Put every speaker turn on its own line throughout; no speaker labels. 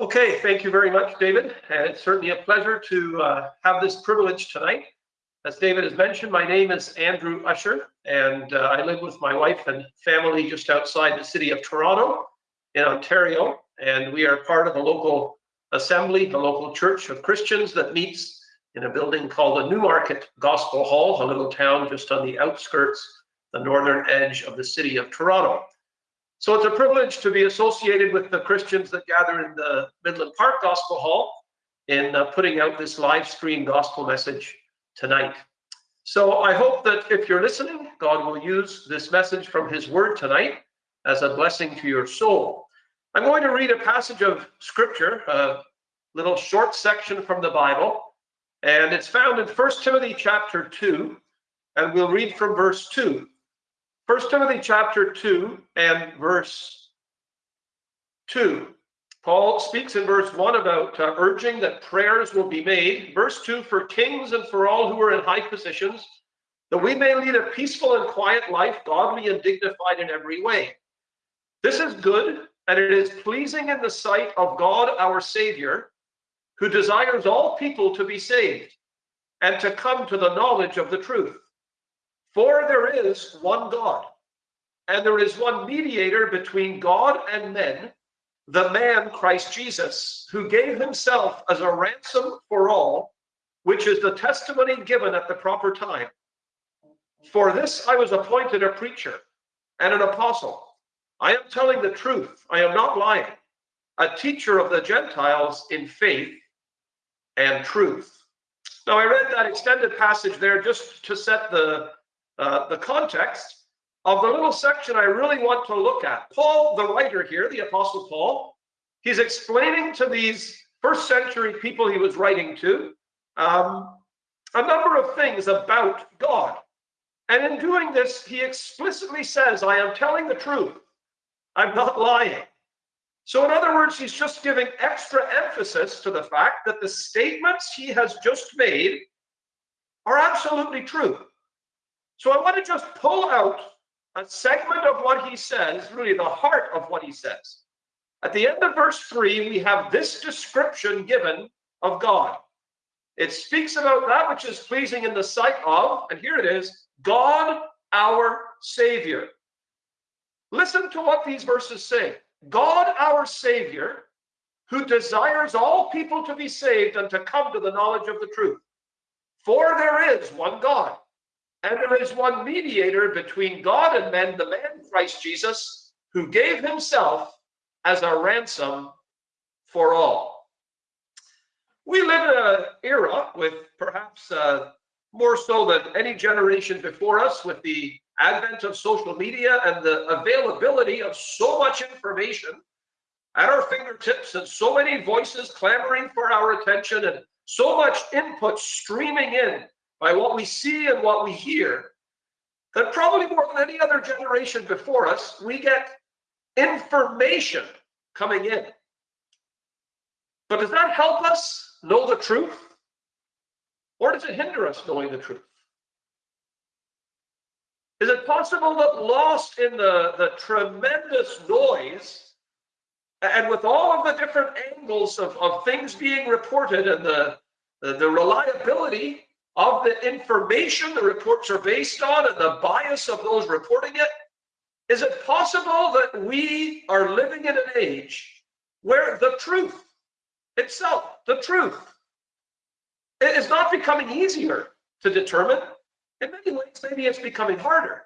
Okay, thank you very much, David. And it's certainly a pleasure to uh, have this privilege tonight. As David has mentioned, my name is Andrew Usher, and uh, I live with my wife and family just outside the city of Toronto in Ontario. And we are part of a local assembly, the local church of Christians that meets in a building called the Newmarket Gospel Hall, a little town just on the outskirts, the northern edge of the city of Toronto. So it's a privilege to be associated with the Christians that gather in the Midland Park Gospel Hall in uh, putting out this live stream gospel message tonight. So I hope that if you're listening, God will use this message from his word tonight as a blessing to your soul. I'm going to read a passage of scripture, a little short section from the Bible, and it's found in 1 Timothy chapter 2, and we'll read from verse 2. First Timothy chapter 2 and verse 2. Paul speaks in verse 1 about uh, urging that prayers will be made. Verse 2 for kings and for all who are in high positions, that we may lead a peaceful and quiet life, godly and dignified in every way. This is good, and it is pleasing in the sight of God our Savior, who desires all people to be saved and to come to the knowledge of the truth. For there is one God, and there is one mediator between God and men, the man Christ Jesus, who gave himself as a ransom for all, which is the testimony given at the proper time. For this I was appointed a preacher and an apostle. I am telling the truth, I am not lying, a teacher of the Gentiles in faith and truth. Now, I read that extended passage there just to set the uh, the context of the little section I really want to look at. Paul, the writer here, the Apostle Paul, he's explaining to these first century people he was writing to um, a number of things about God. And in doing this, he explicitly says, I am telling the truth. I'm not lying. So, in other words, he's just giving extra emphasis to the fact that the statements he has just made are absolutely true. So I want to just pull out a segment of what he says, really the heart of what he says. At the end of verse 3, we have this description given of God. It speaks about that which is pleasing in the sight of, and here it is God our Savior. Listen to what these verses say God our Savior, who desires all people to be saved and to come to the knowledge of the truth. For there is one God and there is one mediator between God and men, the man Christ Jesus, who gave himself as a ransom for all. We live in an era with perhaps uh, more so than any generation before us, with the advent of social media and the availability of so much information at our fingertips and so many voices clamoring for our attention and so much input streaming in by what we see and what we hear, that probably more than any other generation before us, we get information coming in. But does that help us know the truth? Or does it hinder us knowing the truth? Is it possible that lost in the, the tremendous noise and with all of the different angles of, of things being reported and the, the, the reliability of the information the reports are based on and the bias of those reporting it? Is it possible that we are living in an age where the truth itself, the truth, is not becoming easier to determine? In many ways, maybe it's becoming harder.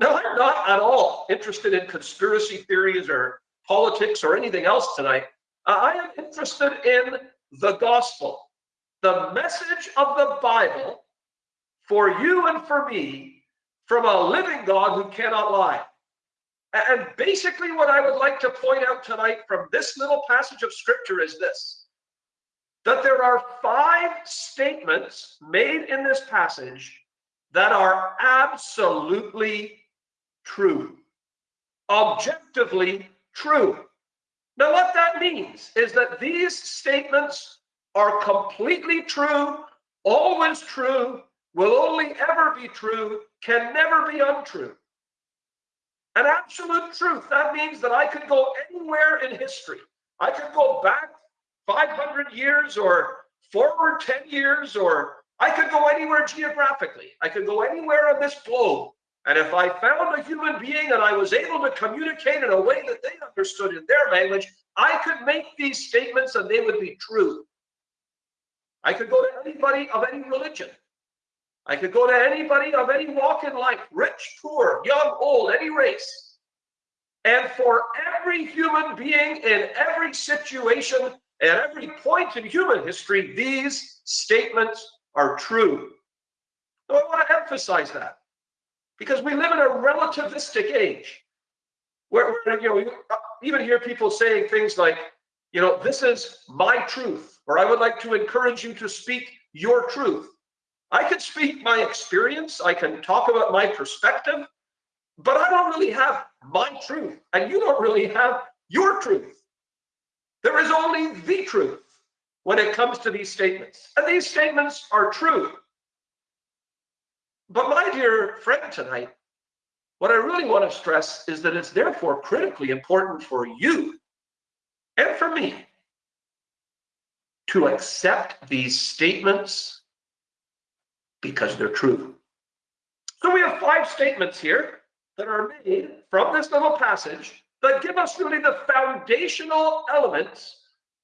Now, I'm not at all interested in conspiracy theories or politics or anything else tonight. I am interested in the gospel the message of the Bible for you and for me from a living God who cannot lie. And basically, what I would like to point out tonight from this little passage of scripture is this that there are five statements made in this passage that are absolutely true, objectively true. Now, what that means is that these statements are completely true, always true, will only ever be true, can never be untrue. An absolute truth. That means that I could go anywhere in history I could go back 500 years or forward 10 years, or I could go anywhere geographically. I could go anywhere on this globe. And if I found a human being and I was able to communicate in a way that they understood in their language, I could make these statements and they would be true. I could go to anybody of any religion. I could go to anybody of any walk in life, rich, poor, young, old, any race. And for every human being in every situation, at every point in human history, these statements are true. So I want to emphasize that because we live in a relativistic age where, you know, we even hear people saying things like, you know, this is my truth, or I would like to encourage you to speak your truth. I can speak my experience, I can talk about my perspective, but I don't really have my truth, and you don't really have your truth. There is only the truth when it comes to these statements, and these statements are true. But my dear friend tonight, what I really want to stress is that it's therefore critically important for you and for me to accept these statements because they're true. So we have five statements here that are made from this little passage that give us really the foundational elements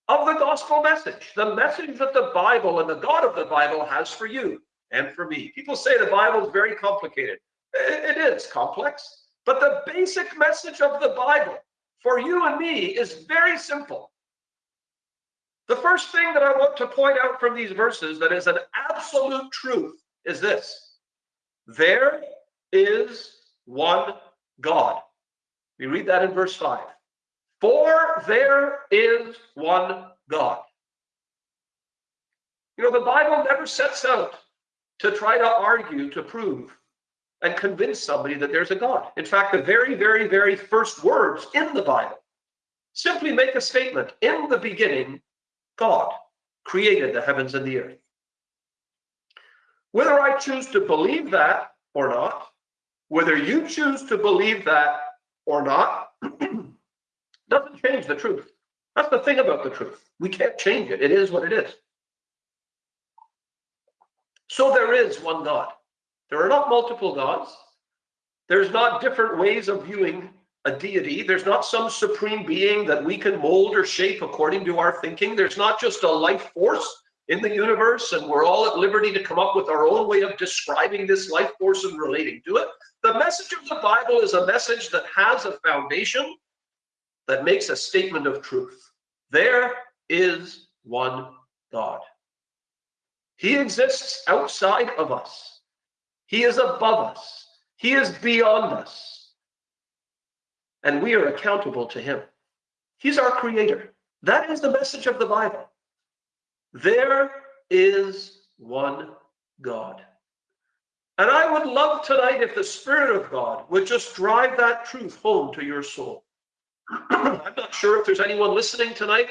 of the gospel message, the message that the Bible and the God of the Bible has for you and for me. People say the Bible is very complicated. It is complex, but the basic message of the Bible for you and me is very simple. The first thing that I want to point out from these verses that is an absolute truth is this there is one God. We read that in verse 5. For there is one God. You know, the Bible never sets out to try to argue, to prove, and convince somebody that there's a God. In fact, the very, very, very first words in the Bible simply make a statement In the beginning, God created the heavens and the earth. Whether I choose to believe that or not, whether you choose to believe that or not, doesn't change the truth. That's the thing about the truth. We can't change it. It is what it is. So there is one God. There are not multiple gods. There's not different ways of viewing a deity. There's not some supreme being that we can mold or shape according to our thinking. There's not just a life force in the universe and we're all at liberty to come up with our own way of describing this life force and relating to it. The message of the Bible is a message that has a foundation that makes a statement of truth. There is one God. He exists outside of us. He is above us. He is beyond us. And we are accountable to him. He's our creator. That is the message of the Bible. There is one God. And I would love tonight if the Spirit of God would just drive that truth home to your soul. I'm not sure if there's anyone listening tonight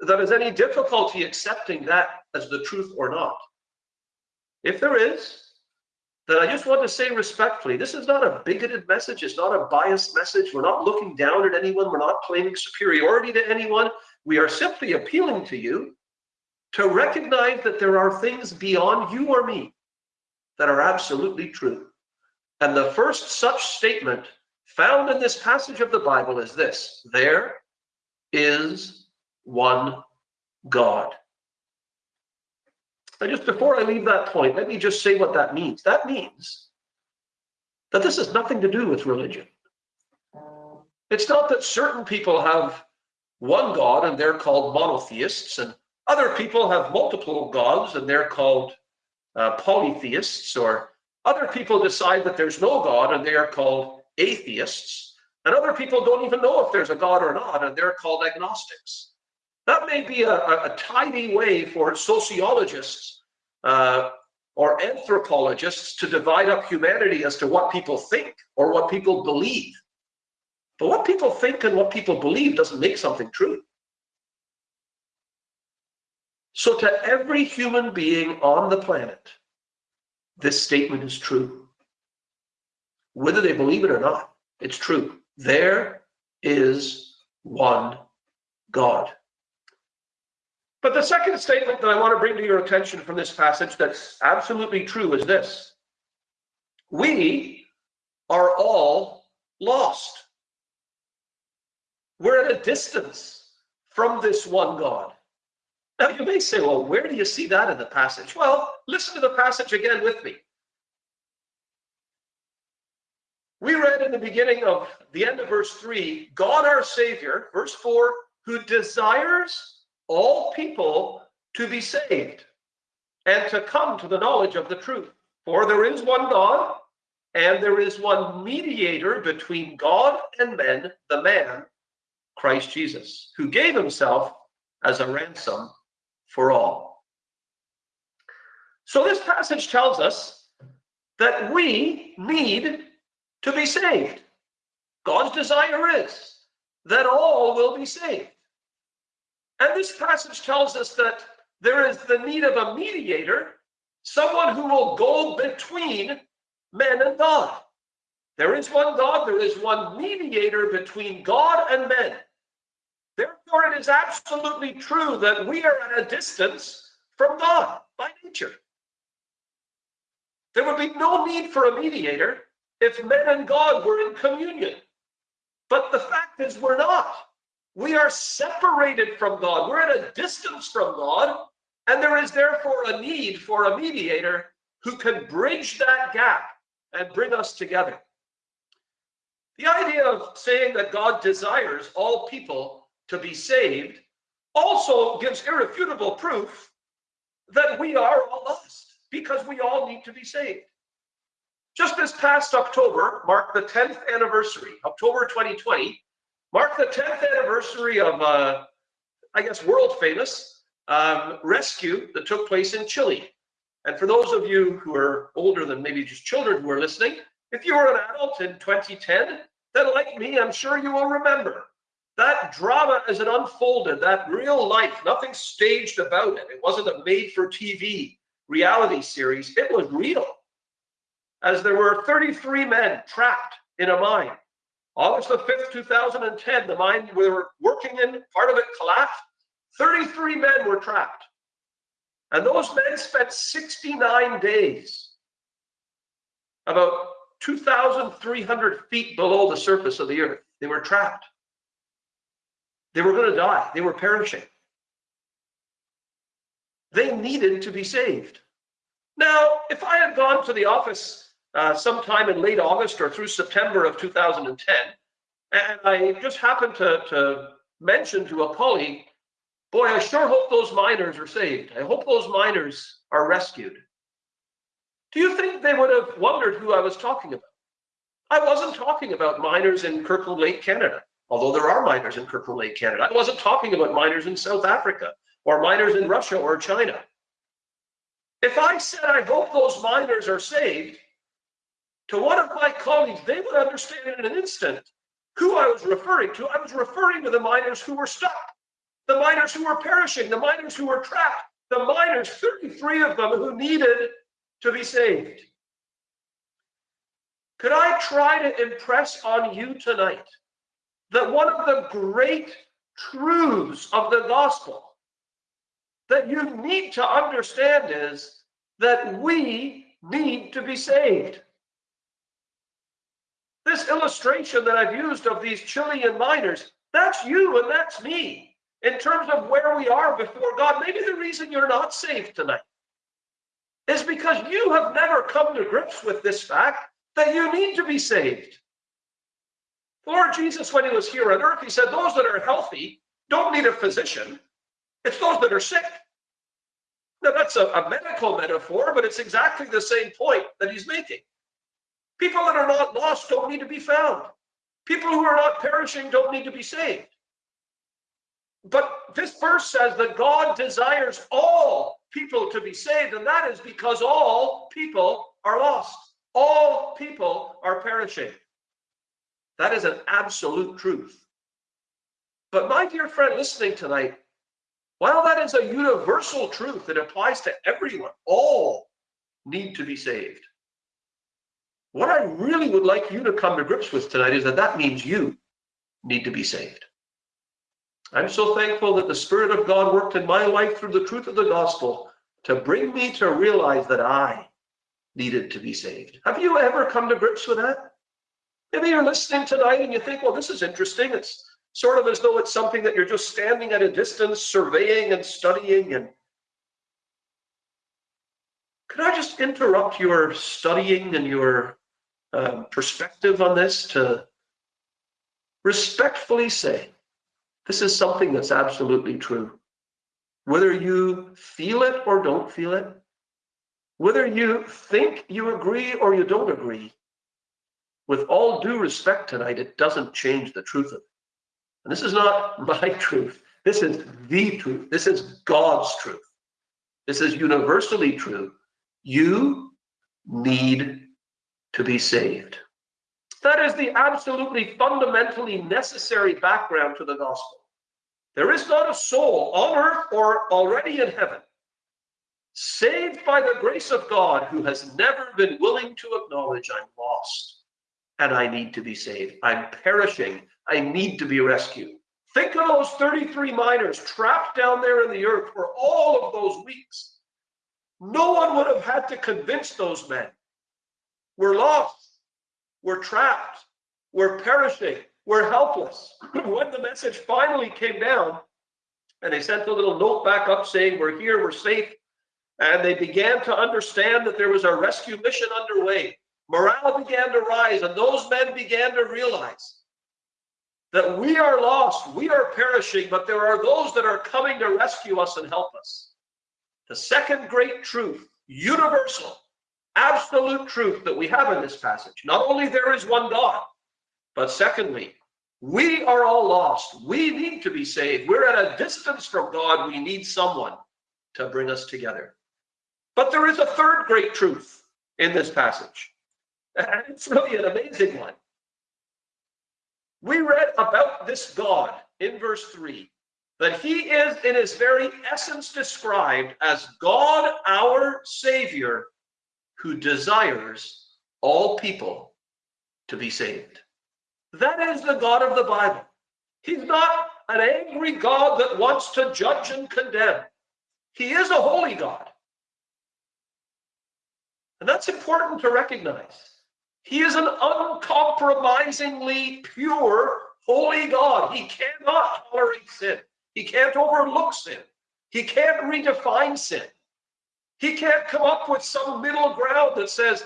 that has any difficulty accepting that as the truth or not. If there is, then I just want to say respectfully, this is not a bigoted message. It's not a biased message. We're not looking down at anyone. We're not claiming superiority to anyone. We are simply appealing to you to recognize that there are things beyond you or me that are absolutely true. And the first such statement found in this passage of the Bible is this there is one God. Just before I leave that point, let me just say what that means. That means that this has nothing to do with religion. It's not that certain people have one God and they're called monotheists, and other people have multiple gods and they're called uh, polytheists, or other people decide that there's no God and they are called atheists, and other people don't even know if there's a God or not and they're called agnostics. That may be a, a, tidy way for sociologists uh, or anthropologists to divide up humanity as to what people think or what people believe. But what people think and what people believe doesn't make something true. So, to every human being on the planet, this statement is true. Whether they believe it or not, it's true. There is one God. But the second statement that I want to bring to your attention from this passage that's absolutely true is this. We are all lost. We're at a distance from this one God. Now you may say, well, where do you see that in the passage? Well, listen to the passage again with me. We read in the beginning of the end of verse 3 God our Savior, verse 4, who desires all people to be saved and to come to the knowledge of the truth. For there is one God, and there is one mediator between God and men, the man, Christ Jesus, who gave himself as a ransom for all. So this passage tells us that we need to be saved. God's desire is that all will be saved. And this passage tells us that there is the need of a mediator, someone who will go between men and God. There is one God, there is one mediator between God and men. Therefore, it is absolutely true that we are at a distance from God by nature. There would be no need for a mediator if men and God were in communion. But the fact is, we're not. We are separated from God. We're at a distance from God. And there is therefore a need for a mediator who can bridge that gap and bring us together. The idea of saying that God desires all people to be saved also gives irrefutable proof that we are all lost because we all need to be saved. Just this past October marked the 10th anniversary, October 2020, marked the 10th anniversary of, uh, I guess, world famous um, rescue that took place in Chile. And for those of you who are older than maybe just children who are listening, if you were an adult in 2010, then like me, I'm sure you will remember that drama as it unfolded, that real life, nothing staged about it. It wasn't a made for TV reality series. It was real. As there were 33 men trapped in a mine. August the 5th, 2010, the mine we were working in, part of it collapsed. 33 men were trapped. And those men spent 69 days, about 2,300 feet below the surface of the earth. They were trapped. They were going to die. They were perishing. They needed to be saved. Now, if I had gone to the office uh, sometime in late August or through September of 2010, and I just happened to, to mention to a colleague, boy, I sure hope those miners are saved. I hope those miners are rescued. Do you think they would have wondered who I was talking about? I wasn't talking about miners in Kirkland Lake, Canada although there are miners in Kirkland Lake, Canada. I wasn't talking about miners in South Africa or miners in Russia or China. If I said I hope those miners are saved, to one of my colleagues, they would understand in an instant who I was referring to. I was referring to the miners who were stuck, the miners who were perishing, the miners who were trapped, the miners, 33 of them, who needed to be saved. Could I try to impress on you tonight that one of the great truths of the gospel that you need to understand is that we need to be saved. This illustration that I've used of these Chilean miners, that's you and that's me in terms of where we are before God. Maybe the reason you're not saved tonight is because you have never come to grips with this fact that you need to be saved. Lord Jesus, when he was here on earth, he said, Those that are healthy don't need a physician, it's those that are sick. Now, that's a, a medical metaphor, but it's exactly the same point that he's making. People that are not lost don't need to be found. People who are not perishing don't need to be saved. But this verse says that God desires all people to be saved, and that is because all people are lost. All people are perishing. That is an absolute truth. But my dear friend listening tonight, while that is a universal truth that applies to everyone, all need to be saved. What I really would like you to come to grips with tonight is that that means you need to be saved. I'm so thankful that the Spirit of God worked in my life through the truth of the gospel to bring me to realize that I needed to be saved. Have you ever come to grips with that? Maybe you're listening tonight and you think, well, this is interesting. It's sort of as though it's something that you're just standing at a distance, surveying and studying. And could I just interrupt your studying and your um, perspective on this to respectfully say, this is something that's absolutely true. Whether you feel it or don't feel it, whether you think you agree or you don't agree, with all due respect tonight, it doesn't change the truth of it. And this is not my truth. This is the truth. This is God's truth. This is universally true. You need to be saved. That is the absolutely fundamentally necessary background to the gospel. There is not a soul on earth or already in heaven saved by the grace of God who has never been willing to acknowledge I'm lost and I need to be saved. I'm perishing. I need to be rescued. Think of those 33 miners trapped down there in the earth for all of those weeks. No one would have had to convince those men. We're lost. We're trapped. We're perishing. We're helpless. when the message finally came down, and they sent a little note back up saying, We're here, we're safe. And they began to understand that there was a rescue mission underway. Morale began to rise, and those men began to realize that we are lost, we are perishing, but there are those that are coming to rescue us and help us. The second great truth, universal, absolute truth that we have in this passage not only there is one God, but secondly, we are all lost. We need to be saved. We're at a distance from God. We need someone to bring us together. But there is a third great truth in this passage. And it's really an amazing one. We read about this God in verse 3 that he is in his very essence described as God our Savior who desires all people to be saved. That is the God of the Bible. He's not an angry God that wants to judge and condemn. He is a holy God. And that's important to recognize. He is an uncompromisingly pure, holy God. He cannot tolerate sin. He can't overlook sin. He can't redefine sin. He can't come up with some middle ground that says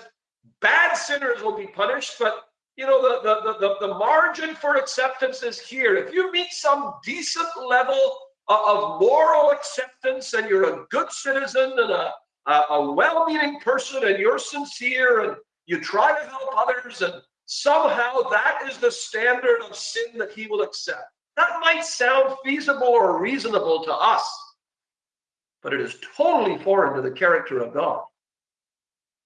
bad sinners will be punished, but you know, the, the, the, the margin for acceptance is here. If you meet some decent level of moral acceptance and you're a good citizen and a, a, well-meaning person and you're sincere and you try to help others and somehow that is the standard of sin that he will accept. That might sound feasible or reasonable to us, but it is totally foreign to the character of God.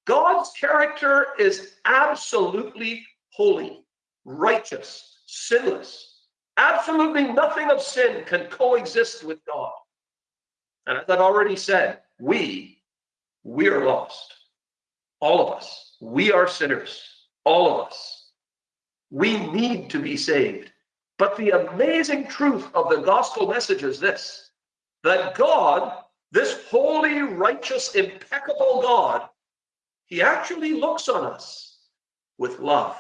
God's character is absolutely holy, righteous, sinless. Absolutely nothing of sin can coexist with God. And as I've already said, we, we are lost. All of us. We are sinners. All of us. We need to be saved. But the amazing truth of the gospel message is this that God, this holy, righteous, impeccable God, he actually looks on us with love.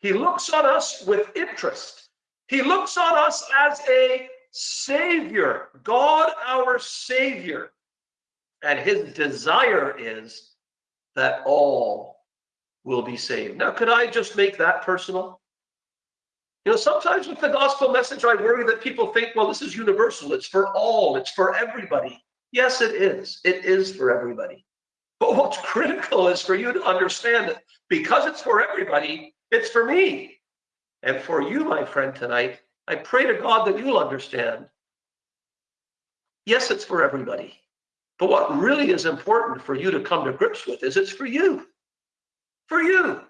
He looks on us with interest. He looks on us as a savior, God our savior. And his desire is that all will be saved. Now, could I just make that personal? You know, sometimes with the gospel message, I worry that people think, well, this is universal. It's for all. It's for everybody. Yes, it is. It is for everybody. But what's critical is for you to understand that because it's for everybody, it's for me. And for you, my friend, tonight, I pray to God that you'll understand. Yes, it's for everybody. But what really is important for you to come to grips with is it's for you. For you.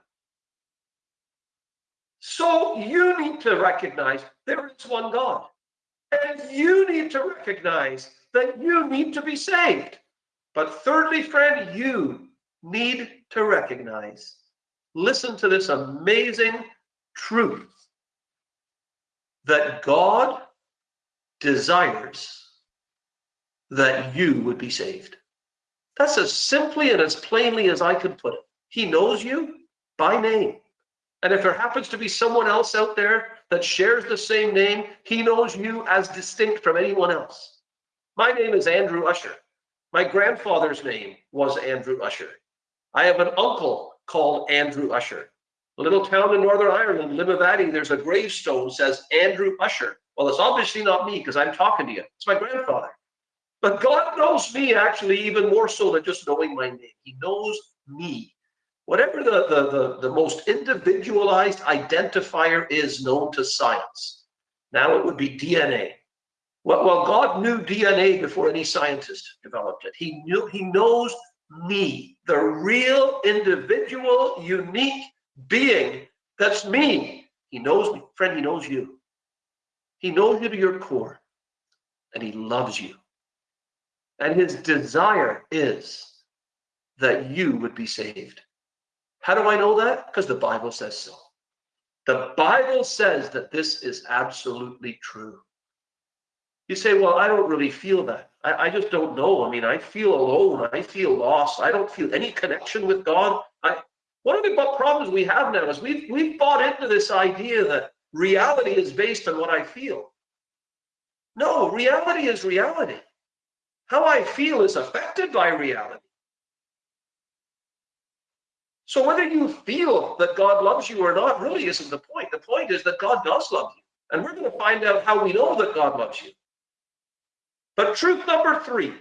So you need to recognize there is one God. And you need to recognize that you need to be saved. But thirdly, friend, you need to recognize listen to this amazing truth that God desires that you would be saved. That's as simply and as plainly as I could put it. He knows you by name. And if there happens to be someone else out there that shares the same name, he knows you as distinct from anyone else. My name is Andrew Usher. My grandfather's name was Andrew Usher. I have an uncle called Andrew Usher. A little town in Northern Ireland, Limavady, there's a gravestone says Andrew Usher. Well, it's obviously not me because I'm talking to you. It's my grandfather. But God knows me actually even more so than just knowing my name. He knows me whatever the, the, the, the, most individualized identifier is known to science. Now it would be DNA. Well, well, God knew DNA before any scientist developed it. He knew he knows me, the real individual, unique being that's me. He knows me, friend, he knows you. He knows you to your core, and he loves you. And his desire is that you would be saved. How do I know that? Because the Bible says so. The Bible says that this is absolutely true. You say, well, I don't really feel that. I, I, just don't know. I mean, I feel alone. I feel lost. I don't feel any connection with God. I, one of the problems we have now is we've, we've bought into this idea that reality is based on what I feel. No, reality is reality. How I feel is affected by reality. So whether you feel that God loves you or not really isn't the point. The point is that God does love you. And we're going to find out how we know that God loves you. But truth number three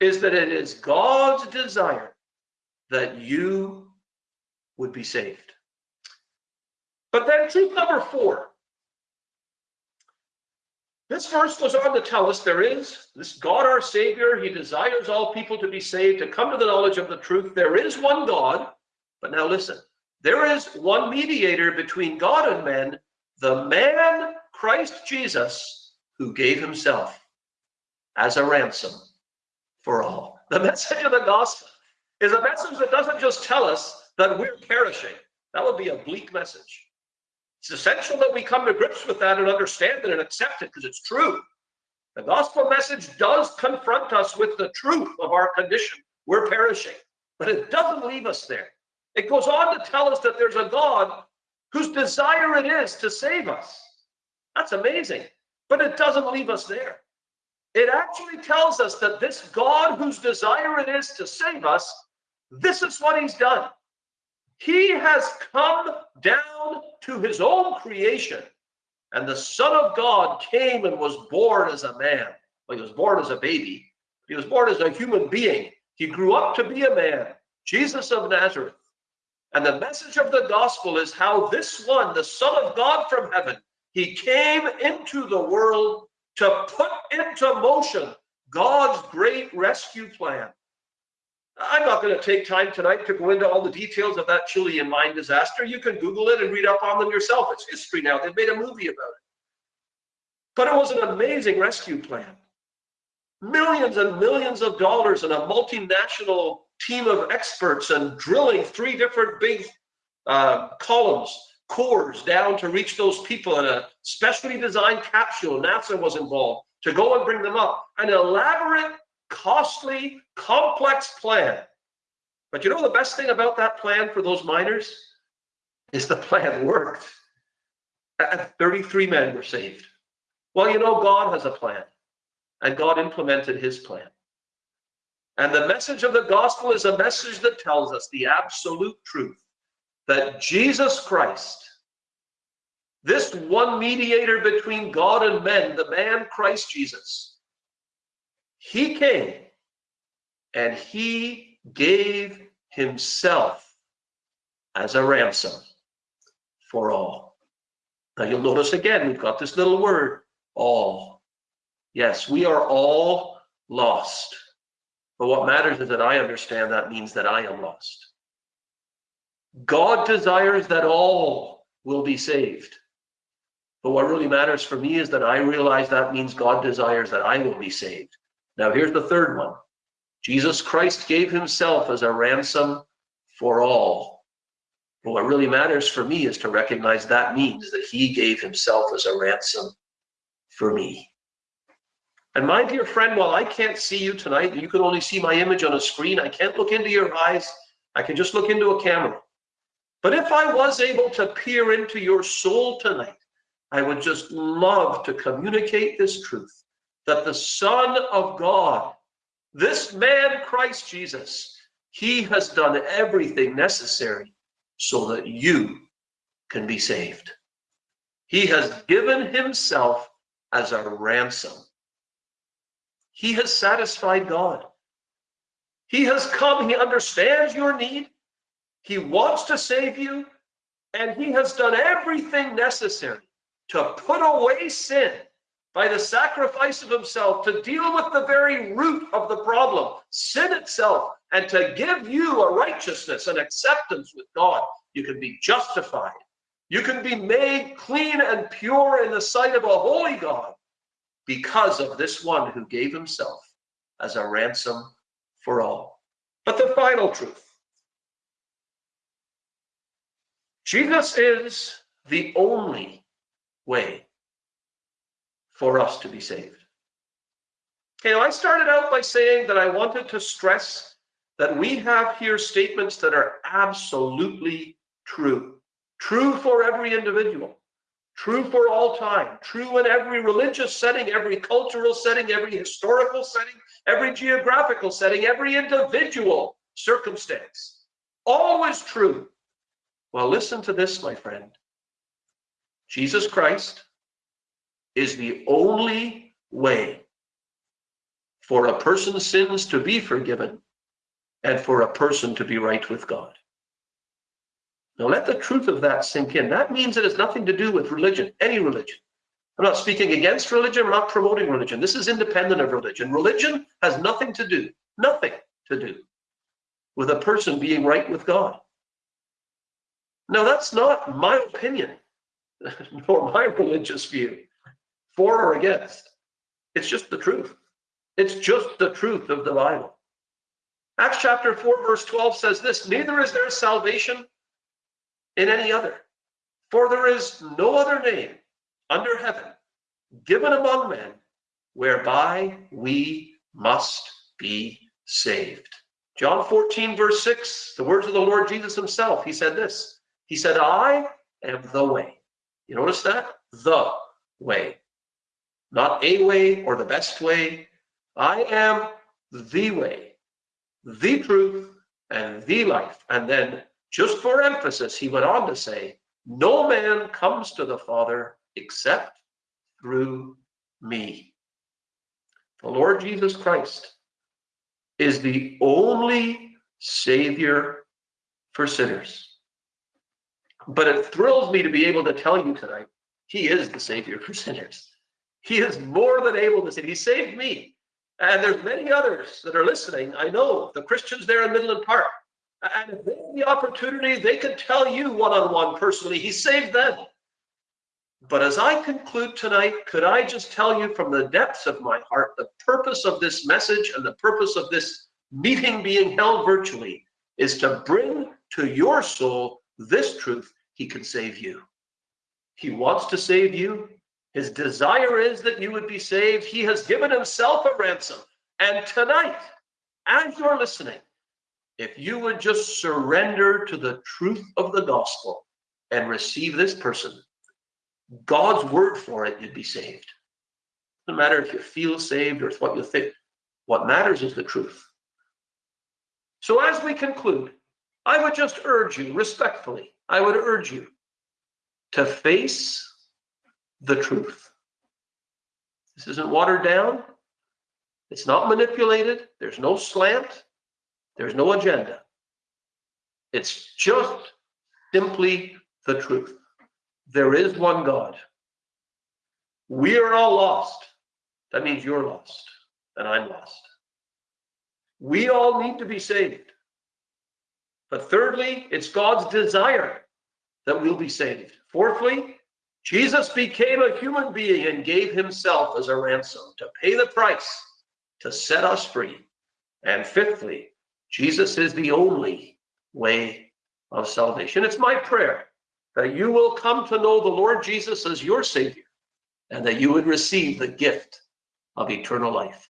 is that it is God's desire that you would be saved. But then truth number four this verse goes on to tell us there is this God our Savior. He desires all people to be saved, to come to the knowledge of the truth. There is one God. But now listen there is one mediator between God and men, the man Christ Jesus, who gave himself as a ransom for all. The message of the gospel is a message that doesn't just tell us that we're perishing. That would be a bleak message. It's essential that we come to grips with that and understand it and accept it because it's true. The gospel message does confront us with the truth of our condition. We're perishing, but it doesn't leave us there. It goes on to tell us that there's a God whose desire it is to save us. That's amazing, but it doesn't leave us there. It actually tells us that this God whose desire it is to save us, this is what he's done. He has come down to his own creation. And the Son of God came and was born as a man. Well, he was born as a baby. He was born as a human being. He grew up to be a man, Jesus of Nazareth. And the message of the gospel is how this one, the Son of God from heaven, he came into the world to put into motion God's great rescue plan. I'm not going to take time tonight to go into all the details of that Chilean mine disaster. You can Google it and read up on them yourself. It's history now. They've made a movie about it. But it was an amazing rescue plan. Millions and millions of dollars and a multinational team of experts and drilling three different big uh, columns, cores down to reach those people in a specially designed capsule. NASA was involved to go and bring them up. An elaborate costly, complex plan. But you know the best thing about that plan for those miners is the plan worked. 33 men were saved. Well, you know, God has a plan, and God implemented his plan. And the message of the gospel is a message that tells us the absolute truth that Jesus Christ, this one mediator between God and men, the man Christ Jesus, he came and he gave himself as a ransom for all. Now you'll notice again, we've got this little word, all. Yes, we are all lost. But what matters is that I understand that means that I am lost. God desires that all will be saved. But what really matters for me is that I realize that means God desires that I will be saved. Now, here's the third one Jesus Christ gave himself as a ransom for all. But what really matters for me is to recognize that means that he gave himself as a ransom for me. And my dear friend, while I can't see you tonight, you can only see my image on a screen. I can't look into your eyes. I can just look into a camera. But if I was able to peer into your soul tonight, I would just love to communicate this truth that the Son of God, this man, Christ Jesus, he has done everything necessary so that you can be saved. He has given himself as a ransom. He has satisfied God. He has come, he understands your need, he wants to save you, and he has done everything necessary to put away sin by the sacrifice of himself to deal with the very root of the problem, sin itself, and to give you a righteousness and acceptance with God. You can be justified. You can be made clean and pure in the sight of a holy God because of this one who gave himself as a ransom for all. But the final truth Jesus is the only way for us to be saved. Okay, now I started out by saying that I wanted to stress that we have here statements that are absolutely true. True for every individual. True for all time, true in every religious setting, every cultural setting, every historical setting, every geographical setting, every individual circumstance. Always true. Well, listen to this, my friend. Jesus Christ is the only way for a person's sins to be forgiven and for a person to be right with God. Now let the truth of that sink in. That means it has nothing to do with religion, any religion. I'm not speaking against religion, I'm not promoting religion. This is independent of religion. Religion has nothing to do, nothing to do with a person being right with God. Now that's not my opinion, nor my religious view, for or against. It's just the truth. It's just the truth of the Bible. Acts chapter 4, verse 12 says this Neither is there salvation in any other. For there is no other name under heaven given among men whereby we must be saved. John 14, verse 6, the words of the Lord Jesus himself, he said this. He said, I am the way. You notice that? The way. Not a way or the best way. I am the way, the truth, and the life. And then just for emphasis, he went on to say, No man comes to the Father except through me. The Lord Jesus Christ is the only Savior for sinners. But it thrills me to be able to tell you tonight, He is the Savior for sinners. He is more than able to save. He saved me. And there's many others that are listening. I know the Christians there in Midland Park and if they had the opportunity, they could tell you one on one personally, He saved them. But as I conclude tonight, could I just tell you from the depths of my heart the purpose of this message and the purpose of this meeting being held virtually is to bring to your soul this truth He can save you. He wants to save you. His desire is that you would be saved. He has given Himself a ransom. And tonight, as you're listening, if you would just surrender to the truth of the gospel and receive this person, God's word for it, you'd be saved. No matter if you feel saved or what you think. What matters is the truth. So as we conclude, I would just urge you respectfully, I would urge you to face the truth. This isn't watered down. It's not manipulated. There's no slant. There's no agenda. It's just simply the truth. There is one God. We are all lost. That means you're lost and I'm lost. We all need to be saved. But thirdly, it's God's desire that we'll be saved. Fourthly, Jesus became a human being and gave himself as a ransom to pay the price to set us free. And fifthly, Jesus is the only way of salvation. It's my prayer that you will come to know the Lord Jesus as your Savior and that you would receive the gift of eternal life.